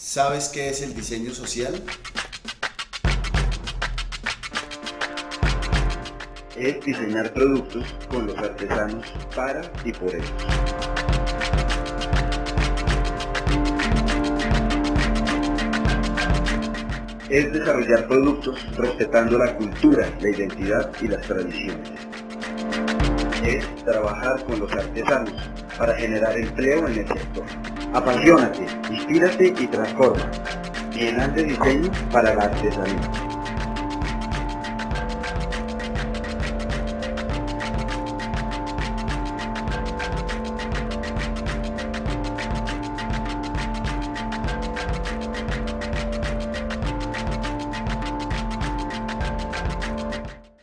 ¿Sabes qué es el diseño social? Es diseñar productos con los artesanos para y por ellos. Es desarrollar productos respetando la cultura, la identidad y las tradiciones. Es trabajar con los artesanos para generar empleo en el sector. Apasionate, inspírate y transforma. Bienal de Diseño para la Artesanía.